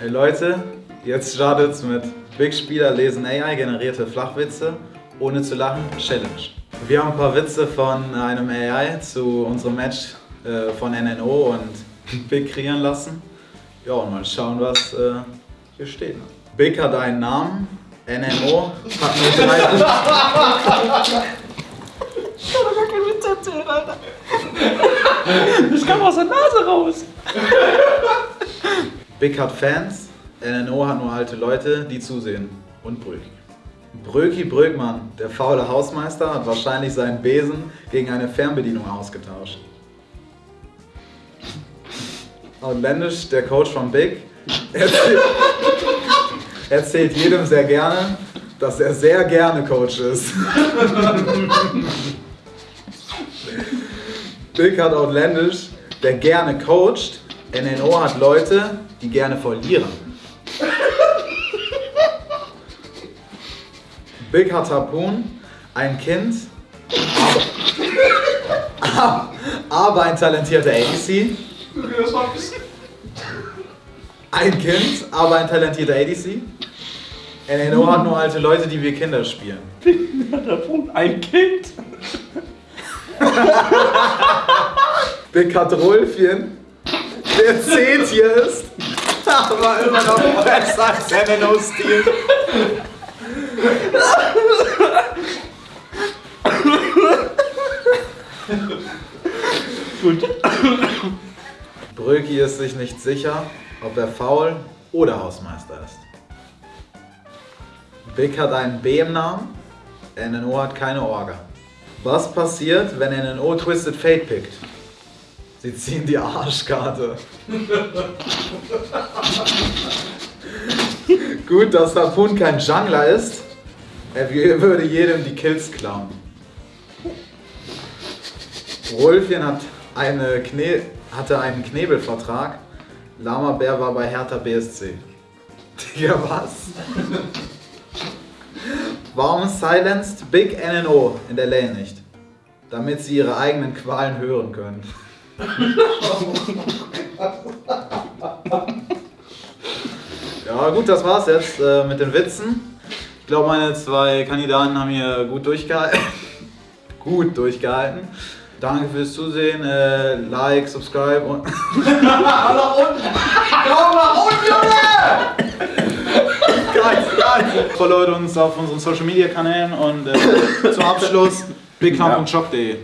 Hey Leute, jetzt startet's mit Big Spieler lesen AI generierte Flachwitze ohne zu lachen Challenge. Wir haben ein paar Witze von einem AI zu unserem Match äh, von NNO und Big kreieren lassen. Ja, und mal schauen, was äh, hier steht. Big hat einen Namen, NNO hat nur drei. Ich kann doch gar keinen Witz erzählen, Alter. Ich kam aus der Nase raus. Big hat Fans, NNO hat nur alte Leute, die zusehen. Und Bröki. Bröki Bröckmann, der faule Hausmeister, hat wahrscheinlich seinen Besen gegen eine Fernbedienung ausgetauscht. Outlandish, der Coach von Big, erzählt, erzählt jedem sehr gerne, dass er sehr gerne Coach ist. Big hat Outlandish, der gerne coacht. NNO hat Leute, die gerne verlieren. Big hat Harpoon, ein Kind, aber, aber ein talentierter ADC. Ein Kind, aber ein talentierter ADC. NNO hat nur alte Leute, die wie Kinder spielen. Ein Kind. Big hat Rolfchen, der C-Tier ist, aber immer noch besser als NNO-Stil. Gut. Bröki ist sich nicht sicher, ob er faul oder Hausmeister ist. Big hat einen B im Namen, NNO hat keine Orga. Was passiert, wenn NNO Twisted Fate pickt? Sie ziehen die Arschkarte. Gut, dass Harpoon kein Jungler ist. Er würde jedem die Kills klauen. Rolfien hat eine Kne hatte einen Knebelvertrag. Lama Bär war bei Hertha BSC. Digga, was? Warum silenced Big NNO in der Lane nicht? Damit sie ihre eigenen Qualen hören können. Ja, gut, das war's jetzt äh, mit den Witzen. Ich glaube, meine zwei Kandidaten haben hier gut durchgehalten. gut durchgehalten. Danke fürs Zusehen. Äh, like, subscribe und. nach unten. Komm nach unten, Junge! geil, geil. Followt uns auf unseren Social Media Kanälen und äh, zum Abschluss bigclown.shop.de.